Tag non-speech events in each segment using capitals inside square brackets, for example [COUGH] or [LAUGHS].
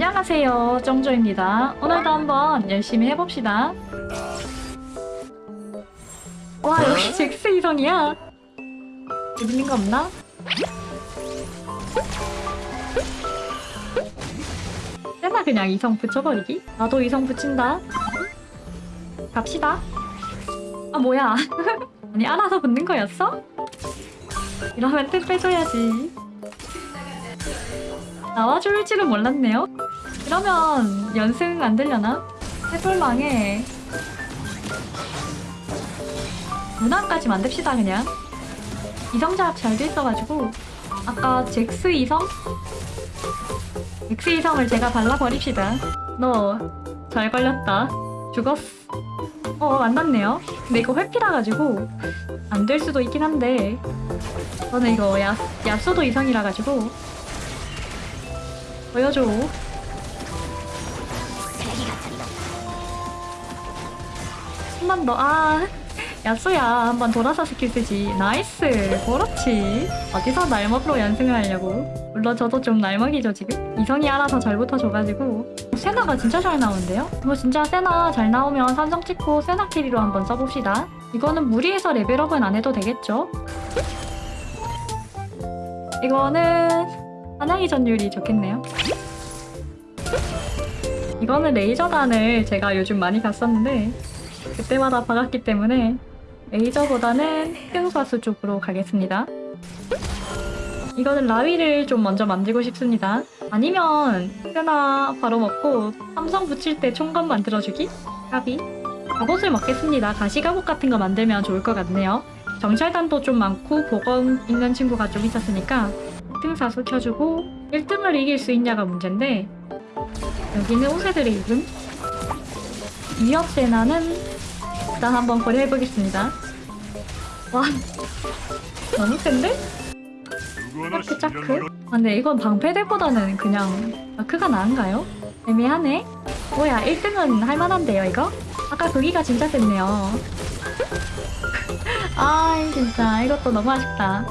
안녕하세요 정조입니다. 오늘도 한번 열심히 해봅시다. 와 여기 잭스 이성이야. 재밌는 거 없나? 세나 그냥 이성 붙여버리기? 나도 이성 붙인다. 갑시다. 아 뭐야? [LAUGHS] 아니 알아서 붙는 거였어? 이러면 뜻 빼줘야지 나와줄 줄은 몰랐네요. 그러면 연승 안 되려나? 해볼망에 문항까지 만듭시다 그냥. 이성작 잘돼 있어가지고. 아까 잭스 이성? 잭스 이성을 제가 발라버립시다. 너 잘 걸렸다. 죽었어 어 만났네요. 근데 이거 회피라 가지고 안 될 수도 있긴 한데. 저는 이거 야, 야수도 이성이라 가지고 보여줘 한번 더, 아, 야수야. 한번 돌아서 스킬 쓰지. Nice. 그렇지. 어디서 날먹으로 연승을 하려고. 물론 저도 좀 날먹이죠, 지금. 이성이 알아서 잘 붙어줘가지고. 세나가 진짜 잘 나오는데요? 이거 진짜 세나 잘 나오면 삼성 찍고 세나 carry로 한번 써봅시다. 이거는 무리해서 레벨업은 안 해도 되겠죠? 이거는 사냥이 전율이 좋겠네요. 이거는 레이저단을 제가 요즘 많이 갔었는데 그때마다 박았기 때문에 레이저보다는 흑등사수 쪽으로 가겠습니다. 이거는 라위를 좀 먼저 만들고 싶습니다. 아니면 세나 바로 먹고 삼성 붙일 때 총검 만들어주기? 까비? 갑옷을 먹겠습니다. 가시갑옷 같은 거 만들면 좋을 것 같네요. 정찰단도 좀 많고 보검 있는 친구가 좀 있었으니까 흑 등사수 켜주고 1등을 이길 수 있냐가 문제인데 여기는 우세들의 이름 위협 세나는 일단 한번 고려해보겠습니다. 와 너무 센데? 짜크 짜크? 아, 근데 이건 방패대보다는 그냥 마크가 나은가요? 애매하네? 뭐야 1등은 할만한데요 이거? 아까 거기가 진짜 셌네요. [LAUGHS] 아 진짜 이것도 너무 아쉽다.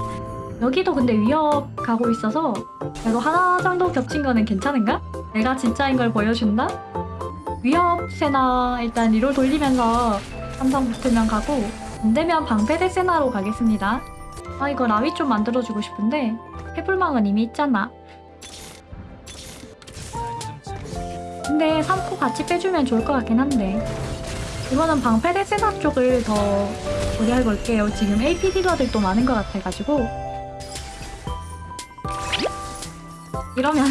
여기도 근데 위협 가고 있어서 그래도 하나 정도 겹친 거는 괜찮은가? 내가 진짜인 걸 보여준다? 위협 세나 일단 리롤 돌리면서 삼성 붙으면 가고 안되면 방패대 세나로 가겠습니다. 아 이거 라위 좀 만들어주고 싶은데 해불망은 이미 있잖아. 근데 3포 같이 빼주면 좋을 것 같긴 한데 이거는 방패대 세나 쪽을 더 고려해볼게요. 지금 AP 딜러들도 많은 것 같아가지고 이러면?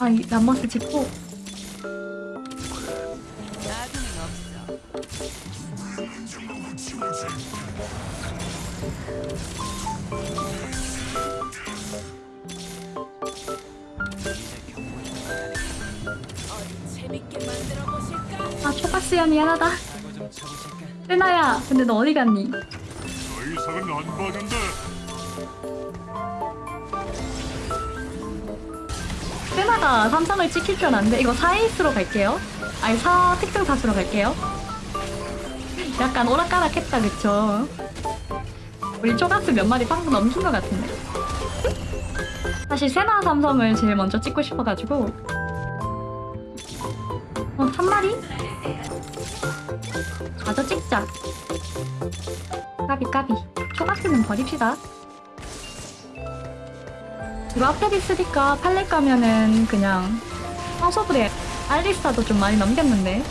아, 이 람마스 짚고 나중엔 없어. 초가스야 미안하다? 세나야 근데 너 어디 갔니? 더 이상은 안 봐준다. 세나가 삼성을 찍힐 줄 알았는데 이거 4에이스로 갈게요 아니 4 특등 사수로 갈게요 약간 오락가락했다 그쵸? 우리 초가스 몇 마리 방금 넘긴 것 같은데 사실 세나 삼성을 제일 먼저 찍고 싶어가지고 어, 한 마리? 마저 찍자. 까비 까비. 초가스는 버립시다. 이거 앞에 있으니까 팔렛 가면은 그냥 황소불에 알리스타도 좀 많이 넘겼는데.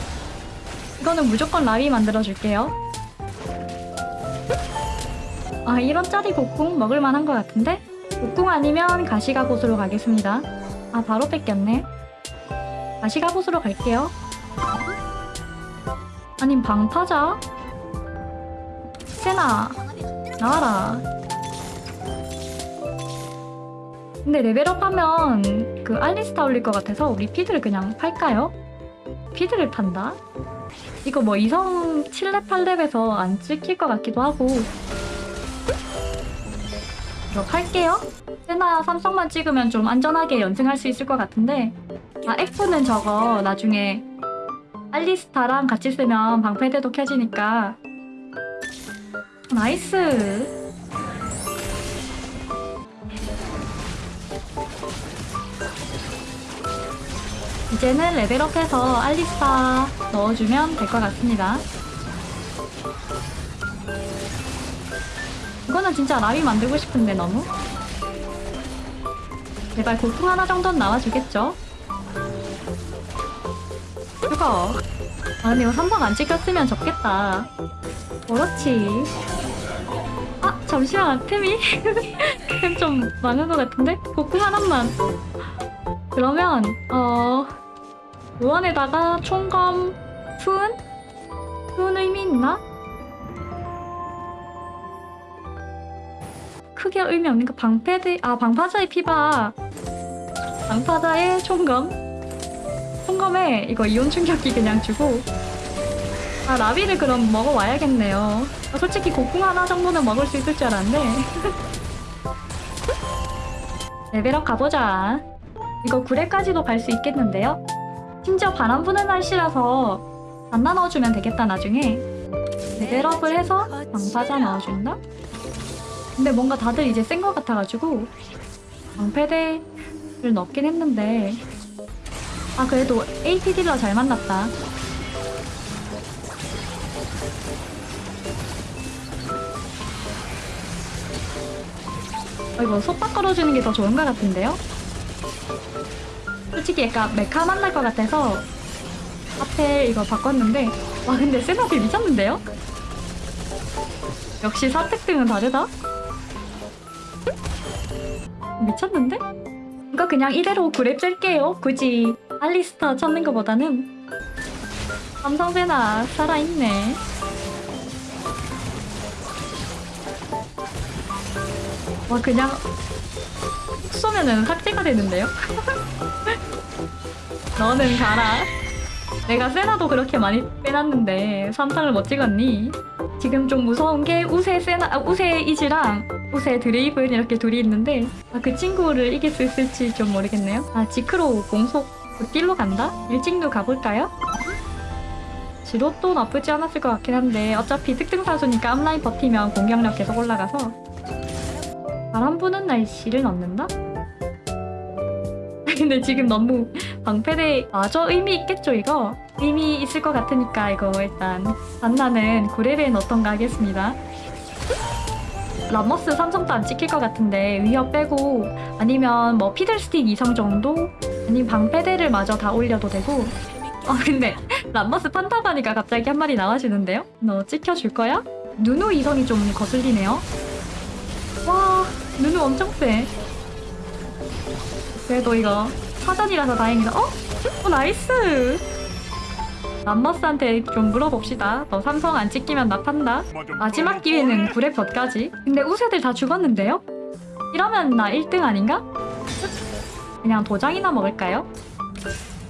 이거는 무조건 라위 만들어줄게요. 아 이런 짜리 곡궁 먹을만한 것 같은데? 곡궁 아니면 가시가 곳으로 가겠습니다. 아 바로 뺏겼네. 가시가 곳으로 갈게요 아님 방타자? 세나 나와라 근데 레벨업 하면 그 알리스타 올릴 것 같아서 우리 피드를 그냥 팔까요? 피드를 판다? 이거 뭐 이성 7렙 8렙에서 안 찍힐 것 같기도 하고 이거 팔게요. 세나 삼성만 찍으면 좀 안전하게 연승할 수 있을 것 같은데 아 F는 저거 나중에 알리스타랑 같이 쓰면 방패대도 켜지니까. Nice. 이제는 레벨업해서 알리스타 넣어주면 될 것 같습니다. 이거는 진짜 라위 만들고 싶은데 너무? 제발 곡궁 하나 정도는 나와주겠죠? 이거 아 근데 이거 삼성 안 찍혔으면 좋겠다. 그렇지. 아 잠시만 템이? [LAUGHS] 템좀 많은 것 같은데? 고풍 하나만. 그러면 어 요원에다가 총검 투은? 투은 의미 있나? 크게 의미 없는 거 방패드 아 방파자의 피바. 방파자의 총검 총검에 이거 이온 충격기 그냥 주고. 아 라비를 그럼 먹어와야겠네요. 아, 솔직히 고풍 하나 정도는 먹을 수 있을 줄 알았는데. [LAUGHS] 레벨업 가보자. 이거 9회까지도 갈 수 있겠는데요? 심지어 바람 부는 날씨라서 안 나눠주면 되겠다 나중에. 레벨업을 해서 방파자 넣어준다? 근데 뭔가 다들 이제 센 것 같아가지고 방패대를 넣긴 했는데 아 그래도 AP 딜러 잘 만났다 어, 이거 속박 걸어주는 게 더 좋은 것 같은데요? 솔직히 약간 메카 만날 것 같아서 앞에 이거 바꿨는데 와 근데 세나필 미쳤는데요? 역시 사택 등은 다르다? 미쳤는데? 이거 그냥 이대로 그랩 짤게요 굳이 알리스타 찾는 것보다는 삼성세나 살아있네 와 그냥 훅 쏘면은 삭제가 되는데요? [LAUGHS] 너는 가라. 내가 세나도 그렇게 많이 빼놨는데 삼상을 못 찍었니? 지금 좀 무서운 게 우세 세나 아, 우세 이즈랑 우세 드레이븐 이렇게 둘이 있는데 아, 그 친구를 이길 수 있을지 좀 모르겠네요. 아 지크로 공속 극딜로 간다? 일찍도 가볼까요? 지로도 나쁘지 않았을 것 같긴 한데 어차피 특등 사수니까 앞라인 버티면 공격력 계속 올라가서 바람 부는 날씨를 넣는다? [LAUGHS] 근데 지금 너무 방패대 아저 의미 있겠죠 이거? 의미 있을 것 같으니까 이거 일단 반나는 9레벨 어떤가 하겠습니다 라머스 삼성도 안 찍힐 것 같은데 위협 빼고 아니면 뭐 피들스틱 이성 정도? 아니면 방패대를 마저 다 올려도 되고 어 근데 [LAUGHS] 람머스 판타바니까 갑자기 한 마리 나와주는데요? 너 찍혀줄 거야? 누누 이성이 좀 거슬리네요 와 누누 엄청 세 그래도 이거 사전이라서 다행이다 어? 어 nice 람머스한테 좀 물어봅시다. 너 삼성 안 찍히면 나 판다. 마지막 기회는 9렙 때까지. 근데 우세들 다 죽었는데요? 이러면 나 1등 아닌가? 그냥 도장이나 먹을까요?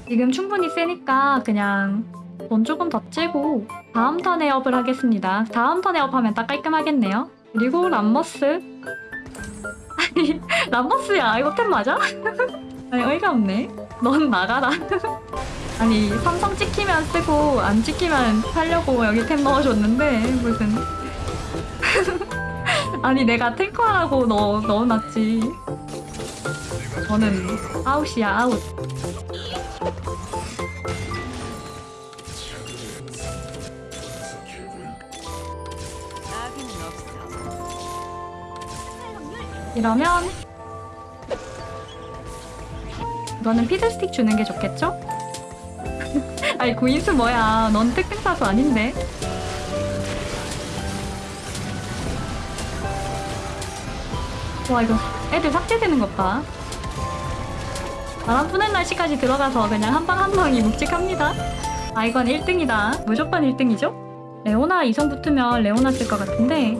지금 충분히 세니까 그냥 돈 조금 더 찌고 다음 턴에 업을 하겠습니다. 다음 턴에 업하면 딱 깔끔하겠네요. 그리고 람머스. 아니 [LAUGHS] 람머스야. 이거 템 맞아? [LAUGHS] 아니 어이가 없네. 넌 나가라 [LAUGHS] 아니 삼성 찍히면 쓰고 안 찍히면 살려고 여기 템 넣어줬는데 무슨 [LAUGHS] 아니 내가 탱커하라고 넣어, 넣어놨지 저는 아웃이야 아웃. 이러면 이거는 피드스틱 주는 게 좋겠죠? 아니 구인수 뭐야. 넌 특등 사수 아닌데. 와 이거 애들 삭제되는 것봐. 바람 부는 날씨까지 들어가서 그냥 한 방 한 방이 묵직합니다. 아 이건 1등이다. 무조건 1등이죠? 레오나 이성 붙으면 레오나 쓸 것 같은데.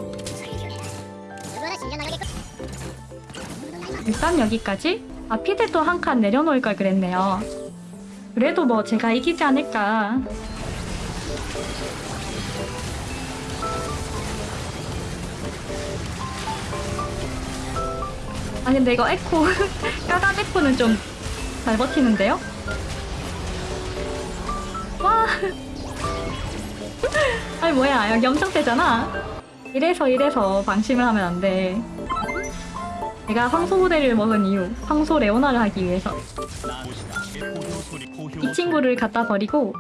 일단 여기까지? 아 피드도 한 칸 내려놓을 걸 그랬네요 그래도 뭐 제가 이기지 않을까. 아 근데 이거 에코 [LAUGHS] 까각 에코는 좀 잘 버티는데요? 와. [LAUGHS] 아니 뭐야. 여기 엄청 세잖아. 이래서 이래서 방심을 하면 안돼. 내가 황소 부대를 먹은 이유 황소 레오나를 하기 위해서 이 친구를 갖다 버리고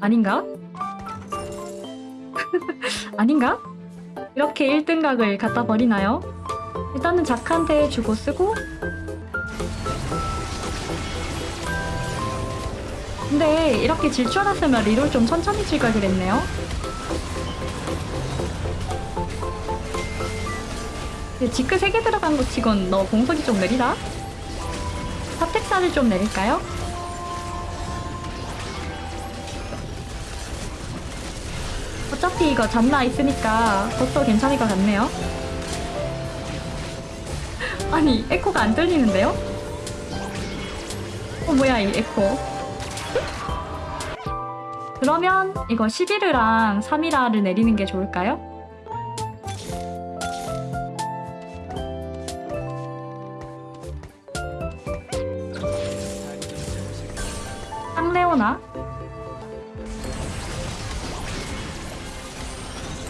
아닌가? [LAUGHS] 아닌가? 이렇게 1등각을 갖다 버리나요? 일단은 작한테 주고 쓰고 근데 이렇게 질줄 알았으면 리롤 좀 천천히 칠걸 그랬네요 지크 3개 들어간 거 치곤 너 공속이 좀 느리다? 사택사를 좀 내릴까요? 어차피 이거 잔나 있으니까 버터 괜찮을 것 같네요. 아니, 에코가 안 들리는데요? 어, 뭐야, 이 에코. 그러면 이거 11이랑 3이라를 내리는 게 좋을까요? 쌍레오나?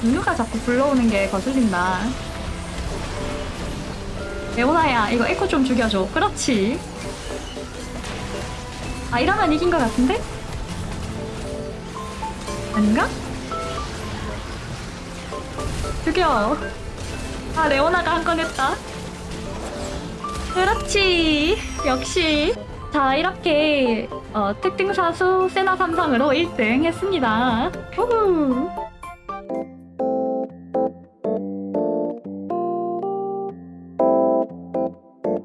누누가 자꾸 불러오는 게 거슬린다. 레오나야, 이거 에코 좀 죽여줘. 그렇지. 아, 이러면 이긴 것 같은데? 아닌가? 죽여. 아, 레오나가 한 건 했다. 그렇지. 역시. 자, 이렇게 어, 특등사수 세나 삼성으로 1등 했습니다. 우후.